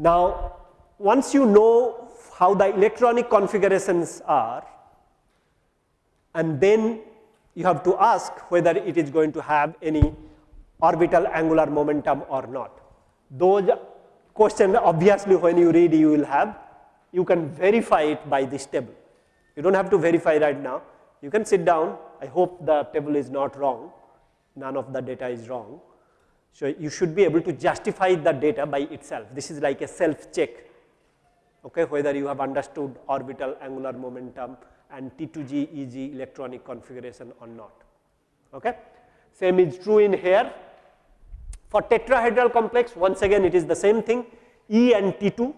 Now, once you know how the electronic configurations are, and then you have to ask whether it is going to have any orbital angular momentum or not. Those questions obviously when you read you will have, you can verify it by this table. You do not have to verify right now, you can sit down, I hope the table is not wrong, none of the data is wrong. So, you should be able to justify the data by itself. This is like a self check, okay, whether you have understood orbital angular momentum and T2G EG electronic configuration or not. Okay. Same is true in here. For tetrahedral complex, once again it is the same thing E and T2,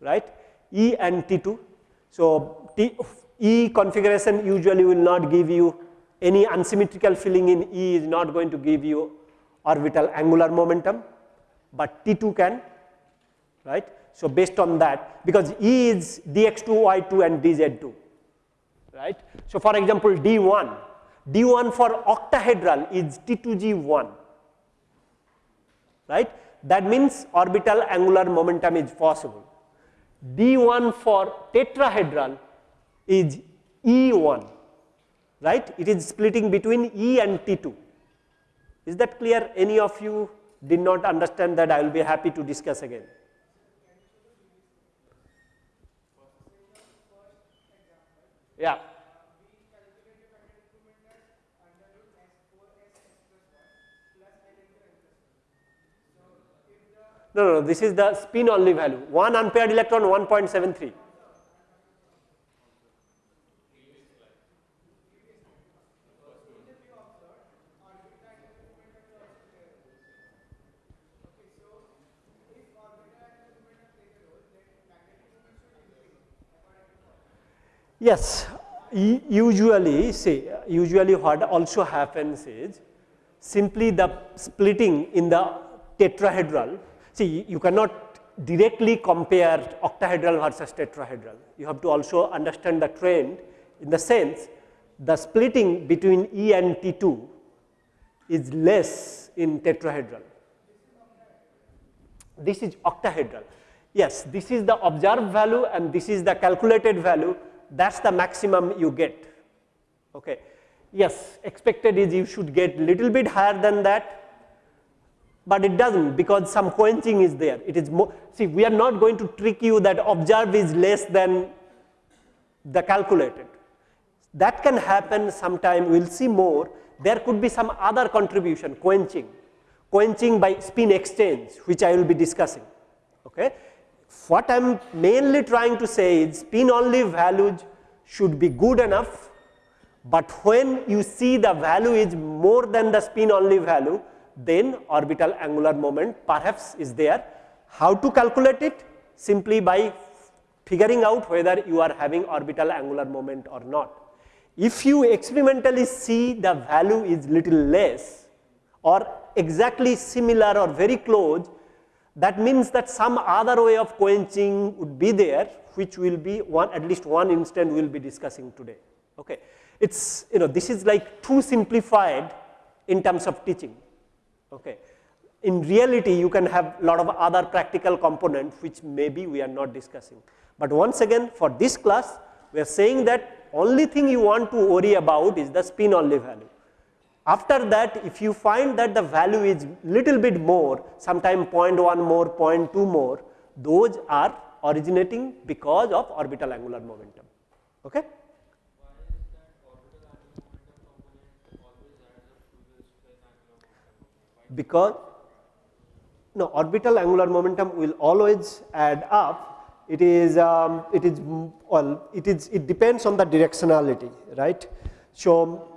right, E and T2. So, T, E configuration usually will not give you any unsymmetrical filling in E is not going to give you orbital angular momentum, but T2 can, right. So, based on that because E is dx2, y2 and dz2, right. So, for example, D1, D1 for octahedral is T2G1, right. That means orbital angular momentum is possible. D1 for tetrahedral is E1, right. It is splitting between E and T2. Is that clear? Any of you did not understand that I will be happy to discuss again. Yeah. No, no, this is the spin only value. One unpaired electron 1.73. Yes, usually see usually what also happens is simply the splitting in the tetrahedral. See you cannot directly compare octahedral versus tetrahedral. You have to also understand the trend in the sense the splitting between E and T2 is less in tetrahedral. This is octahedral. Yes, this is the observed value and this is the calculated value that is the maximum you get. Okay. Yes, expected is you should get little bit higher than that, but it does not because some quenching is there. It is more, see we are not going to trick you that observed is less than the calculated. That can happen sometime, we will see more. There could be some other contribution, quenching, quenching by spin exchange, which I will be discussing. Okay. What I am mainly trying to say is spin only values should be good enough, but when you see the value is more than the spin only value, then orbital angular moment perhaps is there. How to calculate it? Simply by figuring out whether you are having orbital angular moment or not. If you experimentally see the value is little less or exactly similar or very close, that means that some other way of quenching would be there which will be one at least one instant we will be discussing today. Okay. It is you know this is like too simplified in terms of teaching. Okay. In reality you can have lot of other practical components which maybe we are not discussing. But once again for this class we are saying that only thing you want to worry about is the spin only value. After that, if you find that the value is little bit more, sometime 0.1 more, 0.2 more, those are originating because of orbital angular momentum. Okay? Because no orbital angular momentum will always add up. It is um, it is well it is it depends on the directionality, right? So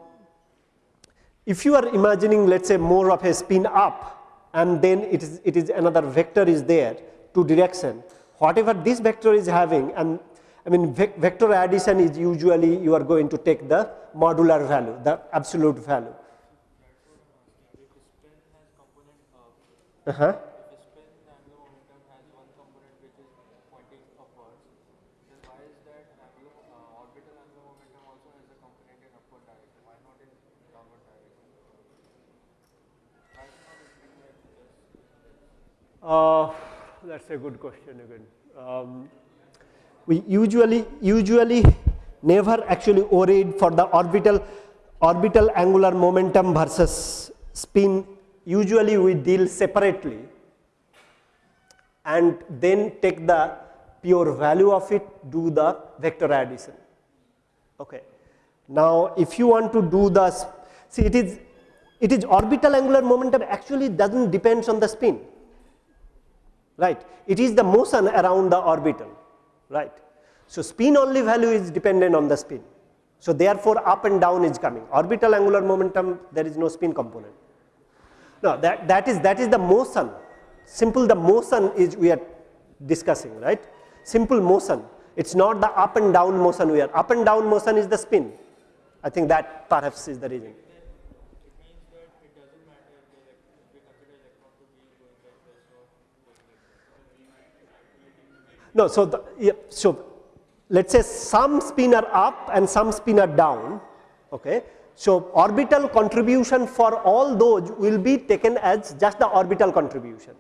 if you are imagining let us say more of a spin up and then it is, it is another vector is there to direction, whatever this vector is having and I mean vector addition is usually you are going to take the modular value, the absolute value. Uh-huh. Uh -huh. Uh, that's a good question again. Um, we usually usually never actually worried for the orbital orbital angular momentum versus spin Usually we deal separately and then take the pure value of it, do the vector addition. Okay. Now, if you want to do the, see it is, it is orbital angular momentum actually does not depends on the spin, right. It is the motion around the orbital, right. So, spin only value is dependent on the spin. So, therefore, up and down is coming. Orbital angular momentum, there is no spin component. Now, that, that, is, that is the motion, simple the motion is we are discussing, right. Simple motion, it is not the up and down motion we are, up and down motion is the spin. I think that perhaps is the reason. No, so the, yeah, so let us say some spin are up and some spin are down. Okay. So, orbital contribution for all those will be taken as just the orbital contribution,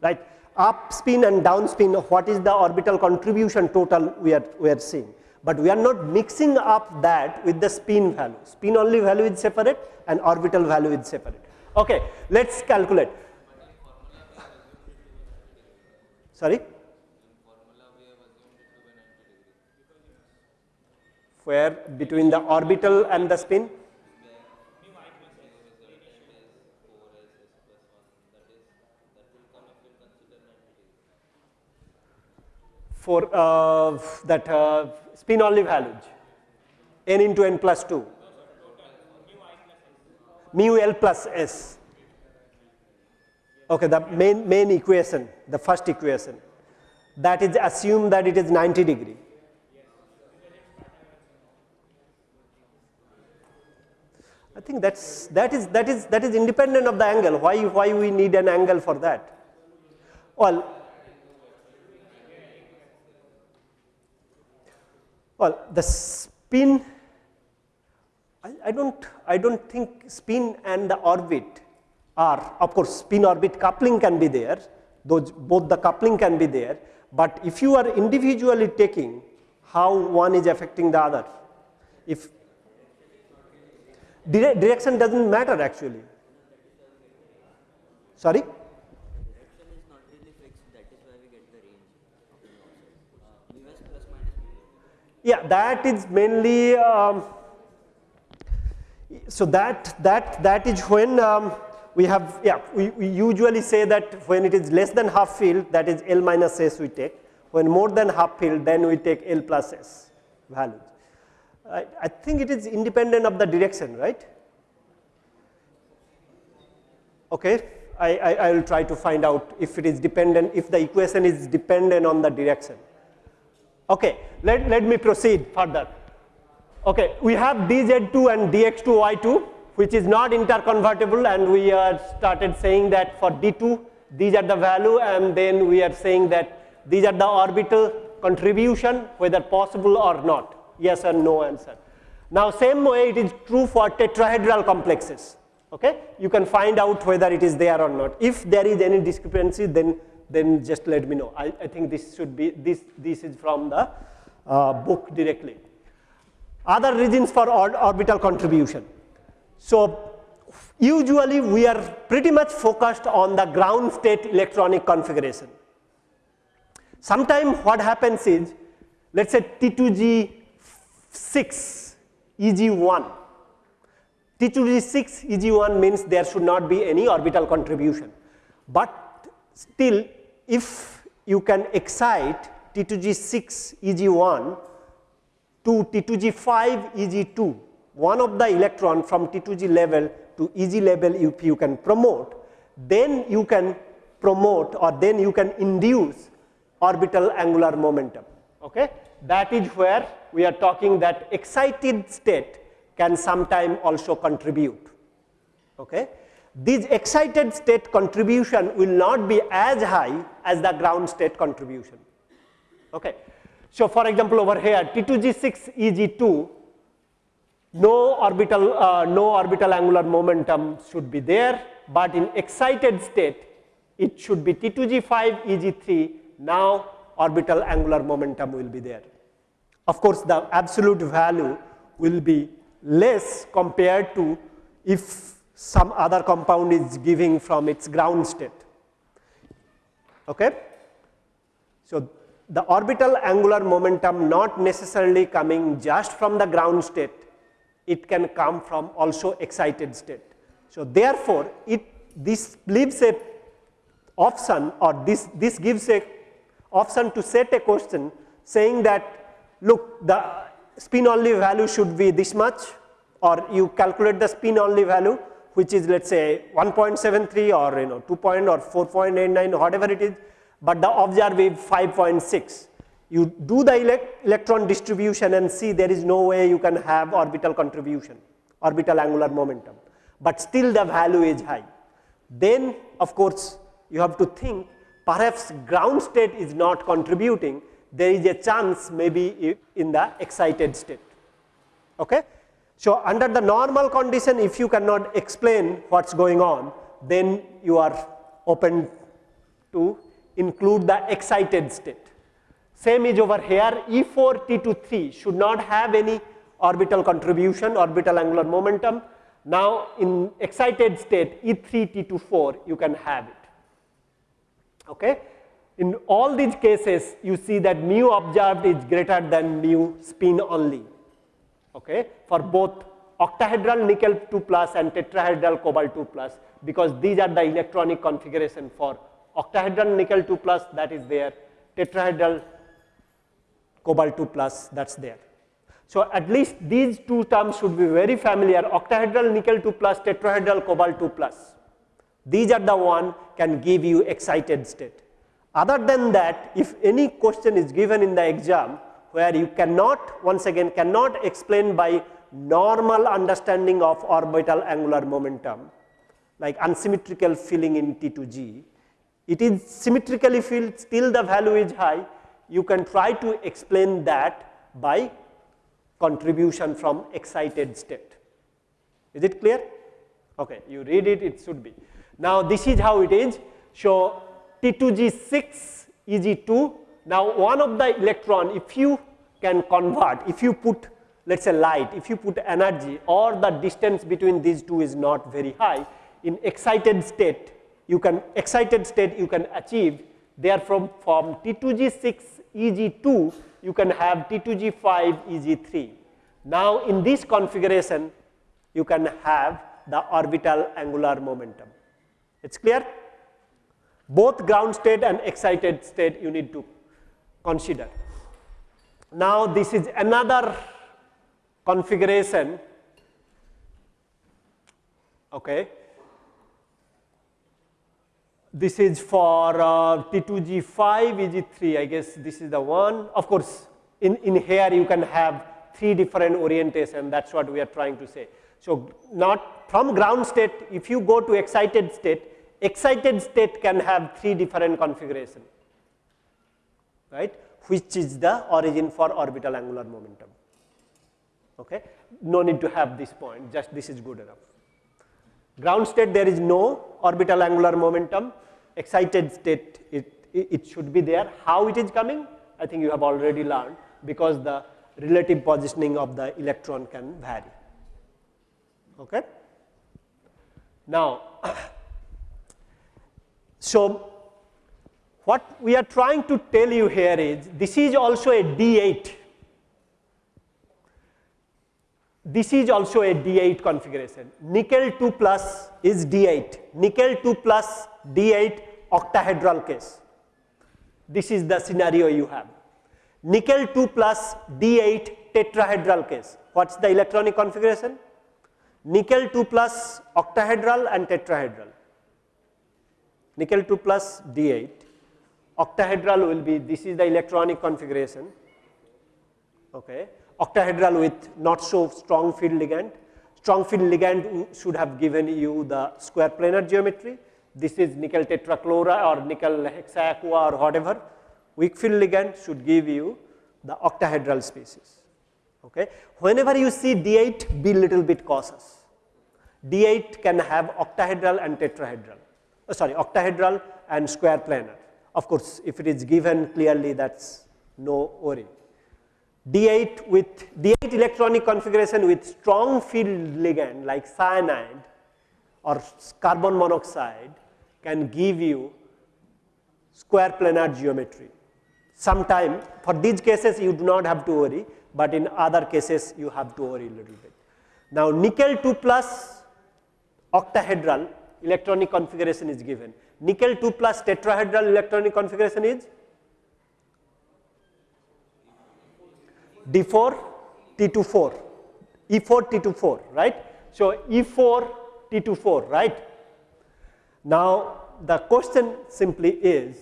right. Up spin and down spin, what is the orbital contribution total we are, we are seeing. But we are not mixing up that with the spin value. Spin only value is separate and orbital value is separate. Okay, let us calculate. Sorry? Where between the orbital and the spin? For uh, that uh, spin only values n into n plus 2 mu l plus s. Okay the main main equation the first equation. That is assume that it is 90 degree I think that's, that, is, that, is, that is independent of the angle. Why, why we need an angle for that? Well, well the spin, I, I, don't, I don't think spin and the orbit are, of course, spin orbit coupling can be there, those, both the coupling can be there, but if you are individually taking how one is affecting the other, if Dire direction does not matter actually. Sorry? Yeah, that is mainly um, so that that that is when um, we have yeah we, we usually say that when it is less than half field that is L minus S we take when more than half field then we take L plus S values. I, I think it is independent of the direction, right? Okay, I, I, I, will try to find out if it is dependent, if the equation is dependent on the direction. Okay, let, let me proceed further. Okay, we have dz2 and dx2 y2 which is not interconvertible and we are started saying that for d2 these are the value and then we are saying that these are the orbital contribution whether possible or not yes or no answer. Now same way it is true for tetrahedral complexes. Okay? You can find out whether it is there or not. If there is any discrepancy, then then just let me know. I, I think this should be this this is from the uh, book directly. Other reasons for or orbital contribution. So usually we are pretty much focused on the ground state electronic configuration. Sometimes what happens is, let's say T2G 6 EG1. T2G6 EG1 means there should not be any orbital contribution. But still if you can excite T2G6 EG1 to T2G5 EG2, one of the electron from T2G level to EG level if you can promote, then you can promote or then you can induce orbital angular momentum. Okay? That is where we are talking that excited state can sometime also contribute. Okay? This excited state contribution will not be as high as the ground state contribution. Okay. So, for example, over here T2G6 EG2 no orbital uh, no orbital angular momentum should be there, but in excited state it should be T2G5 EG3. Now orbital angular momentum will be there. Of course, the absolute value will be less compared to if some other compound is giving from its ground state. Okay? So, the orbital angular momentum not necessarily coming just from the ground state, it can come from also excited state. So, therefore, it this leaves a option or this, this gives a option to set a question saying that look the spin only value should be this much or you calculate the spin only value which is let us say 1.73 or you know 2 point or 4.89 whatever it is, but the observed is 5.6. You do the elect electron distribution and see there is no way you can have orbital contribution, orbital angular momentum, but still the value is high. Then of course, you have to think perhaps ground state is not contributing, there is a chance maybe in the excited state. Okay? So, under the normal condition if you cannot explain what is going on then you are open to include the excited state. Same is over here E4 T23 should not have any orbital contribution orbital angular momentum. Now, in excited state E3 T24 you can have it. Okay? In all these cases you see that mu observed is greater than mu spin only okay, for both octahedral nickel 2 plus and tetrahedral cobalt 2 plus because these are the electronic configuration for octahedral nickel 2 plus that is there, tetrahedral cobalt 2 plus that is there. So, at least these two terms should be very familiar octahedral nickel 2 plus tetrahedral cobalt 2 plus. These are the one can give you excited state. Other than that if any question is given in the exam where you cannot once again cannot explain by normal understanding of orbital angular momentum like unsymmetrical filling in T2G. It is symmetrically filled still the value is high you can try to explain that by contribution from excited state. Is it clear? Okay, you read it, it should be. Now, this is how it is. So, T2G6 Eg2 now, one of the electron if you can convert, if you put let us say light, if you put energy or the distance between these two is not very high, in excited state, you can excited state you can achieve therefrom from T2G6 Eg2, you can have T2G5 Eg3. Now, in this configuration, you can have the orbital angular momentum. It is clear? Both ground state and excited state you need to consider. Now, this is another configuration okay. This is for uh, T2G5, EG3, I guess this is the one. Of course, in, in here you can have three different orientation, that is what we are trying to say. So, not from ground state, if you go to excited state, excited state can have three different configuration right, which is the origin for orbital angular momentum. Okay. No need to have this point, just this is good enough. Ground state there is no orbital angular momentum, excited state it, it should be there. How it is coming? I think you have already learned because the relative positioning of the electron can vary. Okay. Now, so what we are trying to tell you here is this is also a D8. This is also a D8 configuration. Nickel 2 plus is D8. Nickel 2 plus D8 octahedral case. This is the scenario you have. Nickel 2 plus D8 tetrahedral case. What is the electronic configuration? Nickel 2 plus octahedral and tetrahedral. Nickel 2 plus D8 octahedral will be this is the electronic configuration. Okay. Octahedral with not so strong field ligand. Strong field ligand should have given you the square planar geometry. This is nickel tetrachloride or nickel hexaaqua or whatever. Weak field ligand should give you the octahedral species okay whenever you see d8 be little bit cautious d8 can have octahedral and tetrahedral uh, sorry, octahedral and square planar. Of course, if it is given clearly that's no worry. D8 with D8 electronic configuration with strong field ligand like cyanide or carbon monoxide can give you square planar geometry. Sometime for these cases you do not have to worry, but in other cases you have to worry a little bit. Now nickel 2 plus octahedral electronic configuration is given. Nickel 2 plus tetrahedral electronic configuration is D4 T24, E4 T24, right. So, E4 T24, right. Now, the question simply is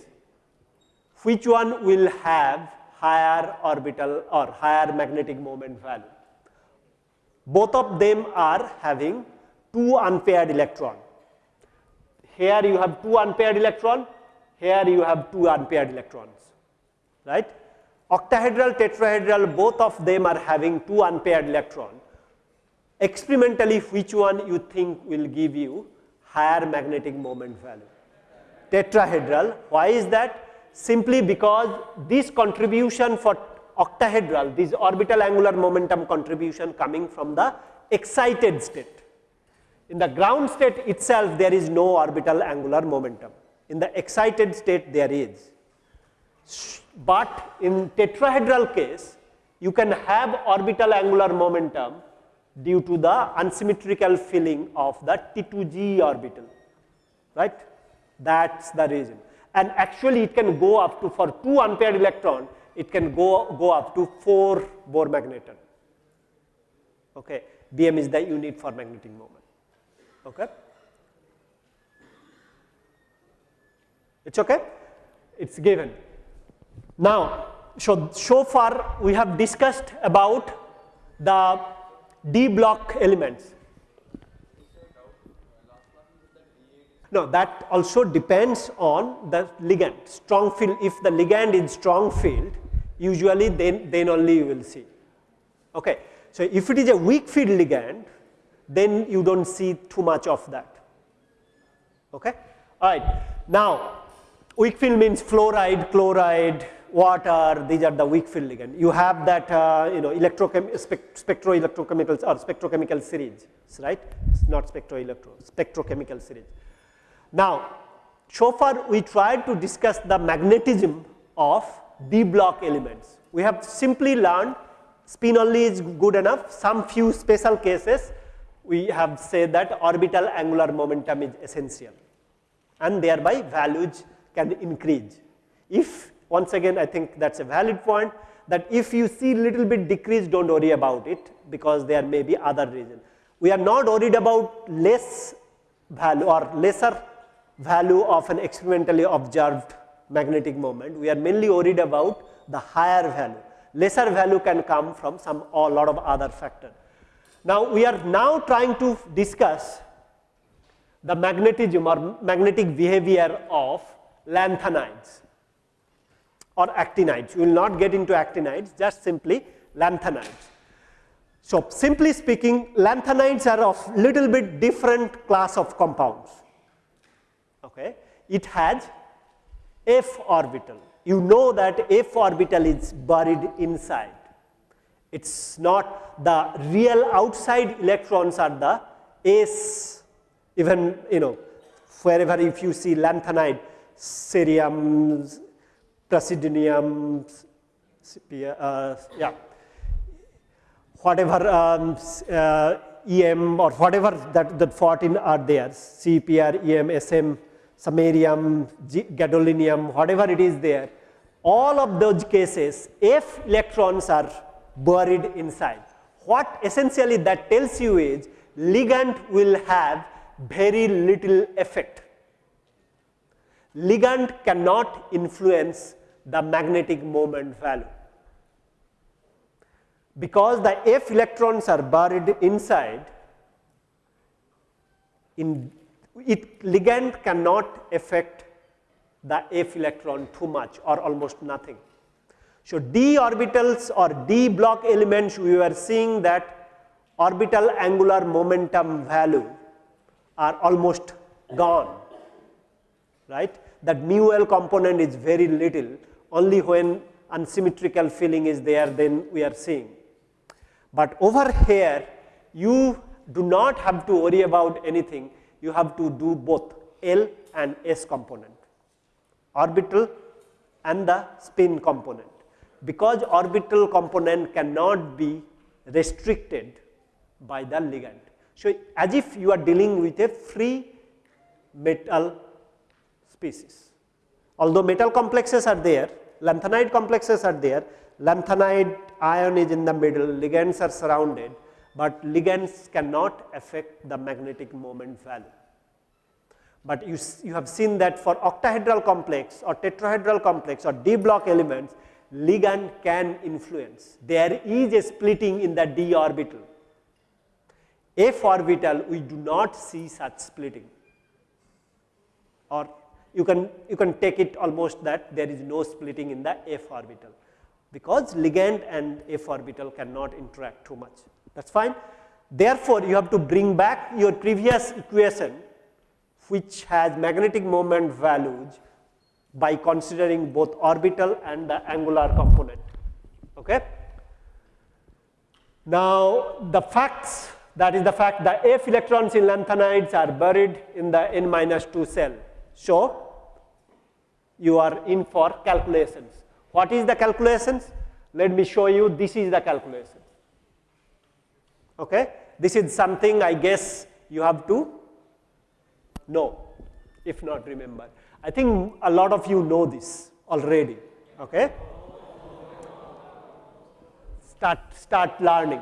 which one will have higher orbital or higher magnetic moment value. Both of them are having two unpaired electron. Here you have two unpaired electron, here you have two unpaired electrons, right. Octahedral, tetrahedral, both of them are having two unpaired electron. Experimentally, which one you think will give you higher magnetic moment value? Tetrahedral. Why is that? Simply because this contribution for octahedral, this orbital angular momentum contribution coming from the excited state. In the ground state itself, there is no orbital angular momentum. In the excited state, there is. But in tetrahedral case, you can have orbital angular momentum due to the unsymmetrical filling of the T2G orbital, right? That's the reason. And actually it can go up to, for two unpaired electron, it can go, go up to 4 Bohr magneton. Okay. Bm is the unit for magnetic moment. Okay. It's okay? It's given. Now, so, so far we have discussed about the D block elements. No, that also depends on the ligand. Strong field, if the ligand is strong field, usually then, then only you will see. Okay. So, if it is a weak field ligand, then you do not see too much of that. Okay. All right. Now, weak field means fluoride, chloride, water, these are the weak field ligand. You have that uh, you know electrochem spect spectroelectrochemicals or spectrochemical series, right? It's not spectroelectro, spectrochemical series. Now, so far we tried to discuss the magnetism of D block elements. We have simply learned spin only is good enough. Some few special cases we have said that orbital angular momentum is essential and thereby values can increase. If once again I think that is a valid point that if you see little bit decrease do not worry about it because there may be other reason. We are not worried about less value or lesser value of an experimentally observed magnetic moment. We are mainly worried about the higher value. Lesser value can come from some or lot of other factor. Now, we are now trying to discuss the magnetism or magnetic behavior of lanthanides or actinides. We will not get into actinides, just simply lanthanides. So, simply speaking, lanthanides are of little bit different class of compounds okay, it has f orbital. You know that f orbital is buried inside. It is not the real outside electrons are the s even you know wherever if you see lanthanide, cerium, praseodymium, uh, yeah, whatever um, uh, EM or whatever that, that 14 are there, CPR, EM, SM, samarium, gadolinium, whatever it is there, all of those cases, F electrons are buried inside. What essentially that tells you is ligand will have very little effect. Ligand cannot influence the magnetic moment value. Because the F electrons are buried inside, in it ligand cannot affect the f electron too much or almost nothing. So, d orbitals or d block elements we were seeing that orbital angular momentum value are almost gone. right? That mu L component is very little, only when unsymmetrical filling is there then we are seeing. But over here you do not have to worry about anything, you have to do both L and S component, orbital and the spin component. Because orbital component cannot be restricted by the ligand. So, as if you are dealing with a free metal species. Although metal complexes are there, lanthanide complexes are there, lanthanide ion is in the middle, ligands are surrounded, but ligands cannot affect the magnetic moment value. But you, you have seen that for octahedral complex or tetrahedral complex or d block elements, ligand can influence. There is a splitting in the d orbital. F orbital, we do not see such splitting or you can, you can take it almost that there is no splitting in the f orbital because ligand and f orbital cannot interact too much that is fine. Therefore, you have to bring back your previous equation which has magnetic moment values by considering both orbital and the angular component. Okay? Now, the facts that is the fact that F electrons in lanthanides are buried in the n minus 2 cell. So, you are in for calculations. What is the calculations? Let me show you this is the calculation. Okay? This is something I guess you have to know, if not remember. I think a lot of you know this already. Okay? Start, start learning.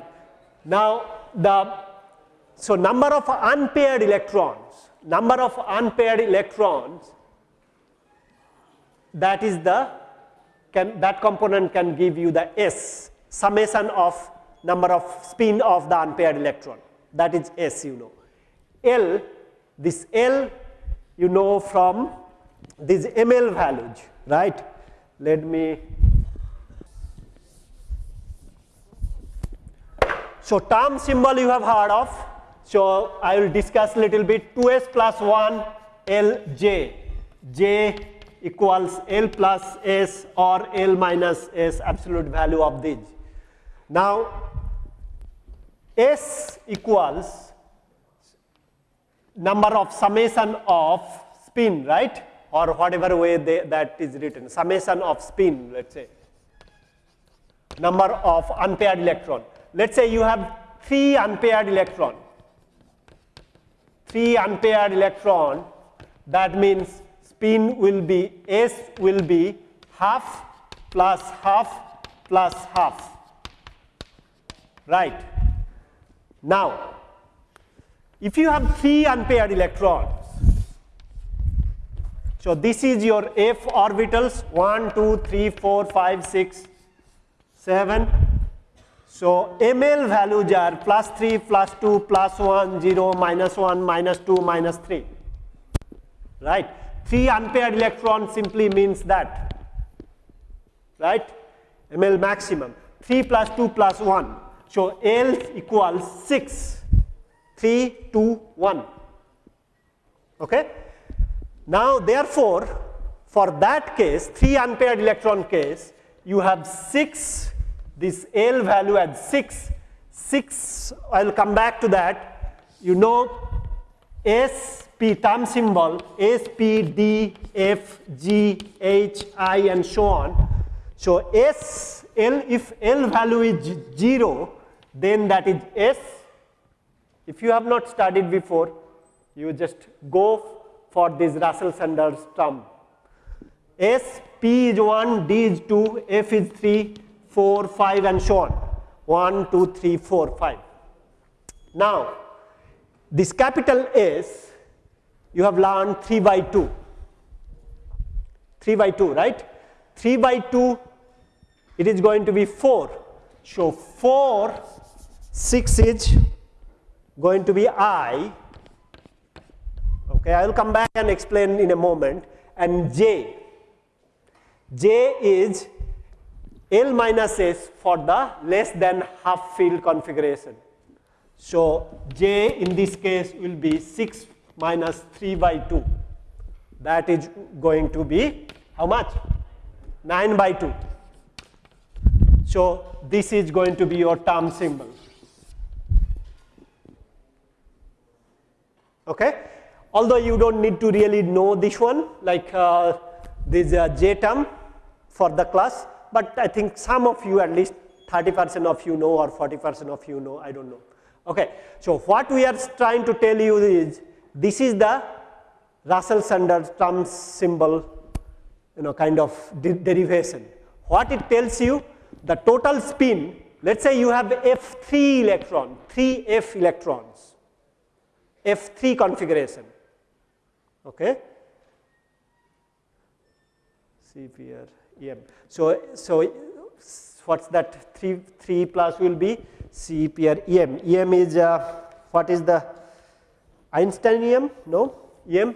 Now, the, so number of unpaired electrons, number of unpaired electrons that is the can, that component can give you the S summation of number of spin of the unpaired electron. That is S you know. L this L you know from these ml values right? Let me so term symbol you have heard of. So I will discuss little bit. 2s plus 1 Lj j. Equals L plus S or L minus S absolute value of these. Now, S equals number of summation of spin, right? Or whatever way they, that is written, summation of spin, let's say, number of unpaired electron. Let's say you have three unpaired electron, three unpaired electron, that means spin will be S will be half plus half plus half right. Now, if you have three unpaired electrons, so this is your f orbitals 1, 2, 3, 4, 5, 6, 7. So, ml values are plus 3, plus 2, plus 1, 0, minus 1, minus 2, minus 3, right. 3 unpaired electrons simply means that, right, ml maximum, 3 plus 2 plus 1. So, L equals 6, 3, 2, 1. Okay? Now, therefore, for that case, 3 unpaired electron case, you have 6, this L value at 6, 6, I will come back to that. You know, S P term symbol S, P, D, F, G, H, I and so on. So, S, L, if L value is 0, then that is S. If you have not studied before, you just go for this Russell Saunders term. S, P is 1, D is 2, F is 3, 4, 5 and so on. 1, 2, 3, 4, 5. Now, this capital S you have learned 3 by 2. 3 by 2, right? 3 by 2, it is going to be 4. So 4, 6 is going to be I. Okay, I will come back and explain in a moment. And J. J is L minus S for the less than half field configuration. So J in this case will be 6 minus 3 by 2. that is going to be how much? 9 by 2. So, this is going to be your term symbol. Okay? Although you do not need to really know this one like uh, this uh, J term for the class, but I think some of you at least 30 percent of you know or 40 percent of you know I do not know. Okay. So, what we are trying to tell you is this is the Russell Saunders term symbol you know kind of de derivation. What it tells you the total spin let us say you have F3 electron 3 F electrons F3 configuration okay here EM. So, so what's that 3 3 plus will be C pair EM. EM is uh, what is the Einsteinium? No, EM.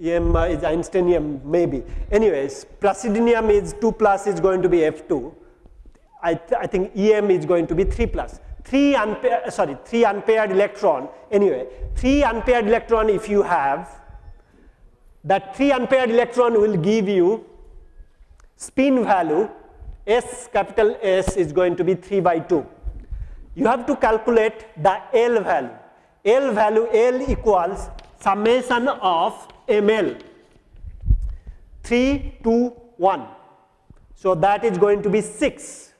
EM uh, is Einsteinium maybe. Anyways, praseodymium is 2 plus is going to be F2. I, th I think EM is going to be 3 plus. 3 unpaired, uh, sorry, 3 unpaired electron. Anyway, 3 unpaired electron if you have, that 3 unpaired electron will give you spin value S capital S is going to be 3 by 2. You have to calculate the L value. L value L equals summation of ml 3 to 1. So that is going to be 6.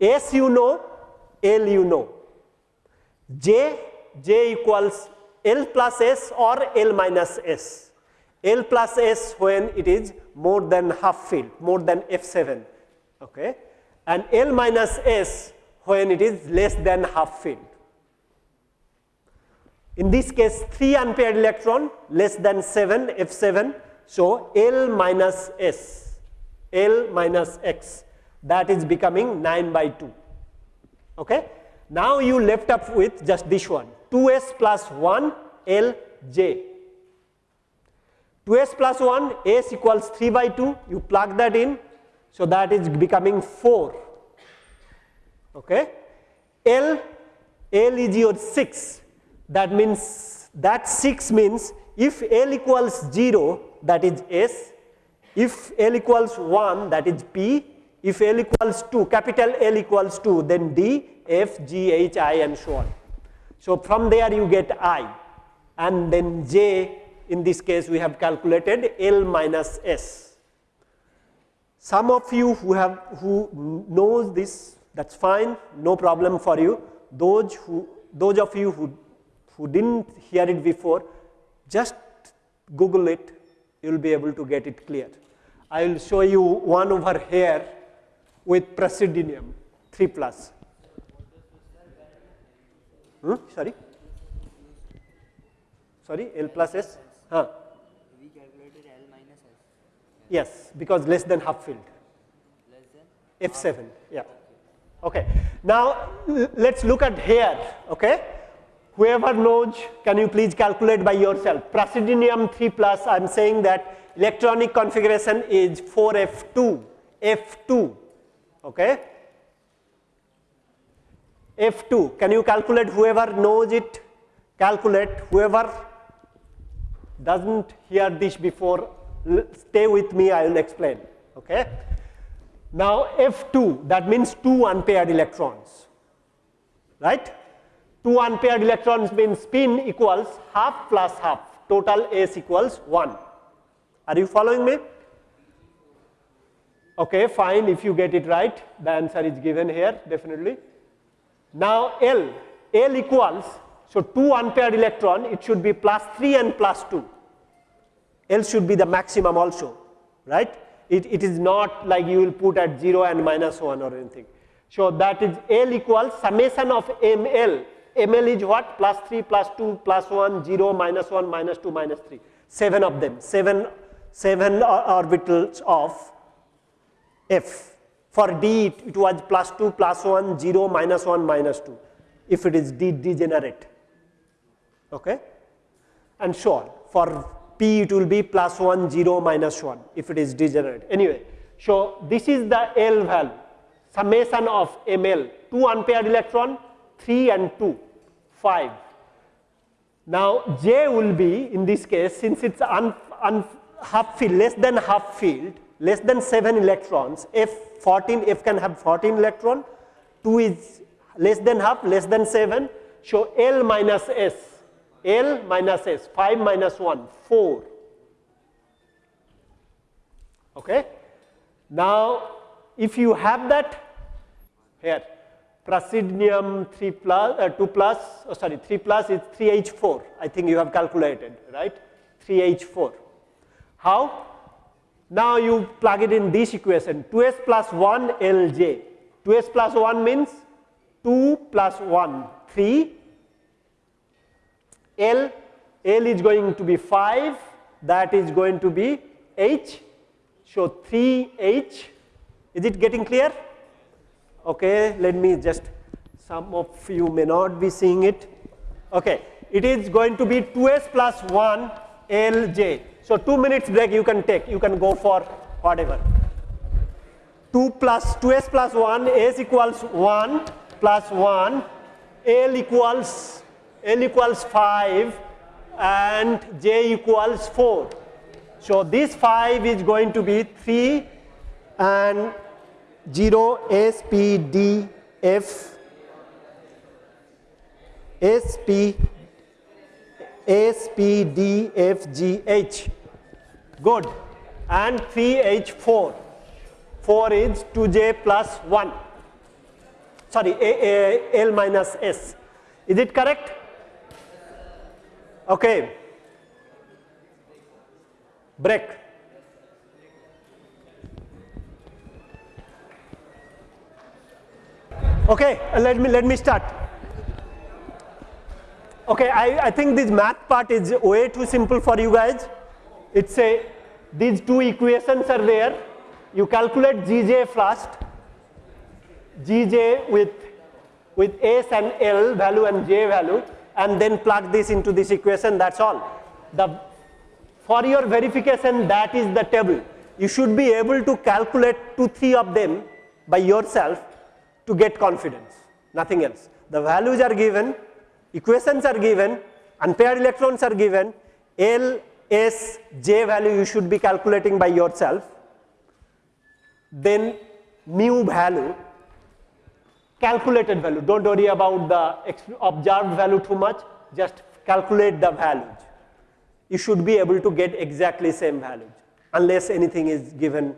S you know, L you know. J, J equals L plus S or L minus S. L plus S when it is more than half filled, more than F7 okay, and L minus S when it is less than half filled. In this case 3 unpaired electron less than 7 F7, so L minus S, L minus X that is becoming 9 by 2. Okay? Now you left up with just this one 2s plus 1 L j. 2s plus 1 s equals 3 by 2 you plug that in so that is becoming 4. Okay. L, L is your 6. That means that 6 means if L equals 0 that is S, if L equals 1 that is P, if L equals 2 capital L equals 2 then D, F, G, H, I and so on. So from there you get I and then J in this case we have calculated L minus S. Some of you who have who knows this that's fine no problem for you those who those of you who who didn't hear it before just google it you will be able to get it clear. I will show you one over here with praseodymium 3 plus. Hmm? Sorry? Sorry, L plus S? Huh. We calculated L minus S. Yes, because less than half filled. Less than? F7, yeah. Okay. Now let's look at here, okay? Whoever knows, can you please calculate by yourself? Praseodymium 3 plus, I'm saying that electronic configuration is 4F2, F2, okay? F2, can you calculate whoever knows it? Calculate, whoever doesn't hear this before stay with me, I will explain. Okay. Now F2, that means two unpaired electrons, right? Two unpaired electrons means spin equals half plus half, total S equals 1. Are you following me? Okay, fine, if you get it right, the answer is given here, definitely. Now L, L equals, so two unpaired electron, it should be plus 3 and plus 2. L should be the maximum also, right? It, it is not like you will put at 0 and minus 1 or anything. So that is L equals summation of ML. ML is what? Plus 3, plus 2, plus 1, 0, minus 1, minus 2, minus 3. 7 of them, 7, seven orbitals of F. For D it, it was plus 2, plus 1, 0, minus 1, minus 2 if it is D degenerate. Okay? And so on. For P it will be plus 1 0 minus 1 if it is degenerate. Anyway, so this is the L value summation of ml 2 unpaired electron 3 and 2 5 Now J will be in this case since it's un, un, half field less than half field less than 7 electrons F 14 F can have 14 electron 2 is less than half less than 7 so L minus S L minus S 5 minus 1 4 okay now if you have that here praseodymium 3 plus, uh, 2 plus, oh sorry, 3 plus is 3H4. I think you have calculated, right? 3H4. How? Now you plug it in this equation 2s plus 1 Lj. 2s plus 1 means 2 plus 1, 3. L, L is going to be 5, that is going to be H. So 3H, is it getting clear? okay let me just some of you may not be seeing it okay it is going to be 2s plus 1 lj so 2 minutes break you can take you can go for whatever. 2 plus 2s plus 1 s equals 1 plus 1 l equals l equals 5 and j equals 4 so this 5 is going to be 3 and 0 S P D F S P S P D F G H. Good. And 3 H 4 4 is 2J plus 1 sorry a, a, L minus S. Is it correct? Okay. Break. Okay, let me let me start. Okay, I, I think this math part is way too simple for you guys. It's a these two equations are there. You calculate Gj first, Gj with with S and L value and J value, and then plug this into this equation. That's all. The for your verification, that is the table. You should be able to calculate two, three of them by yourself to get confidence, nothing else. The values are given, equations are given, unpaired electrons are given, L, S, J value you should be calculating by yourself. Then mu value, calculated value, don't worry about the observed value too much, just calculate the values. You should be able to get exactly same values unless anything is given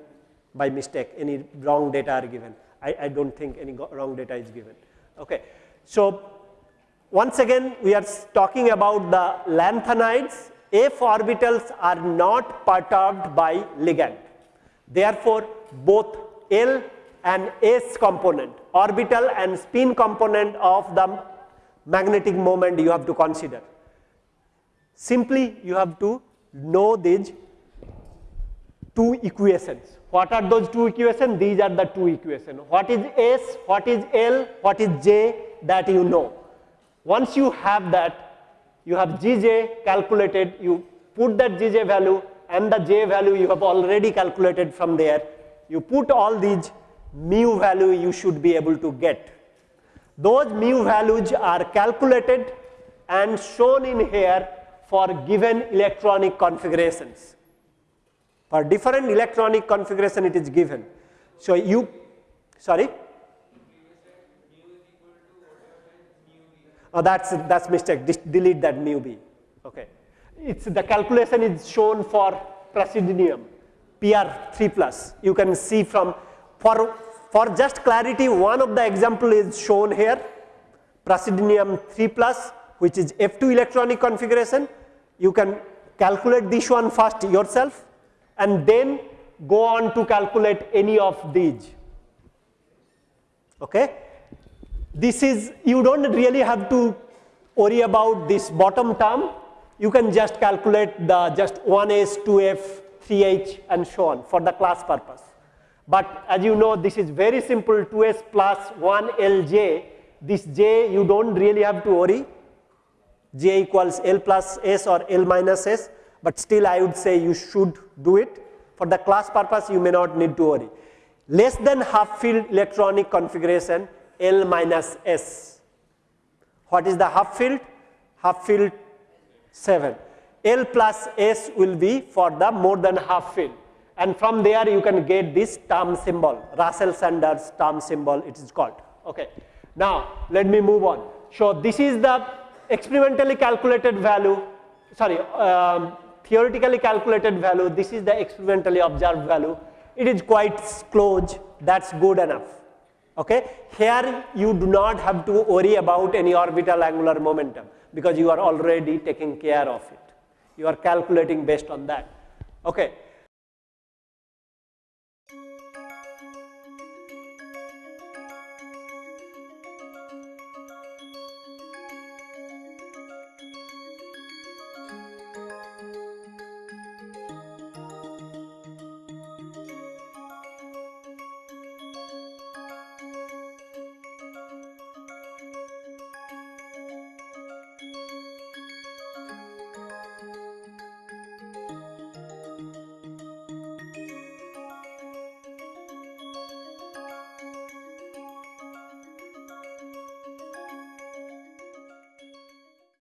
by mistake, any wrong data are given. I, I don't think any wrong data is given. Okay. So, once again we are talking about the lanthanides. F orbitals are not perturbed by ligand. Therefore, both L and S component, orbital and spin component of the magnetic moment you have to consider. Simply you have to know these two equations. What are those two equations? These are the two equations. What is S, what is L, what is J that you know. Once you have that, you have Gj calculated, you put that Gj value and the J value you have already calculated from there. You put all these mu value you should be able to get. Those mu values are calculated and shown in here for given electronic configurations. For different electronic configuration it is given. So you, sorry? Oh, that's, that's mistake, Dis delete that mu b, okay. It's the calculation is shown for praseodymium, PR 3 plus. You can see from, for, for just clarity, one of the example is shown here, praseodymium 3 plus, which is F2 electronic configuration. You can calculate this one first yourself and then go on to calculate any of these. Okay? This is, you don't really have to worry about this bottom term. You can just calculate the just 1s, 2f, 3h and so on for the class purpose. But as you know, this is very simple 2s plus 1 lj. This j you don't really have to worry. j equals l plus s or l minus s but still I would say you should do it. For the class purpose, you may not need to worry. Less than half field electronic configuration L minus S. What is the half field? Half field 7. L plus S will be for the more than half fill and from there you can get this term symbol, Russell Saunders term symbol it is called. Okay. Now let me move on. So this is the experimentally calculated value, sorry, um, theoretically calculated value, this is the experimentally observed value. It is quite close, that's good enough. Okay. Here you do not have to worry about any orbital angular momentum because you are already taking care of it. You are calculating based on that. Okay.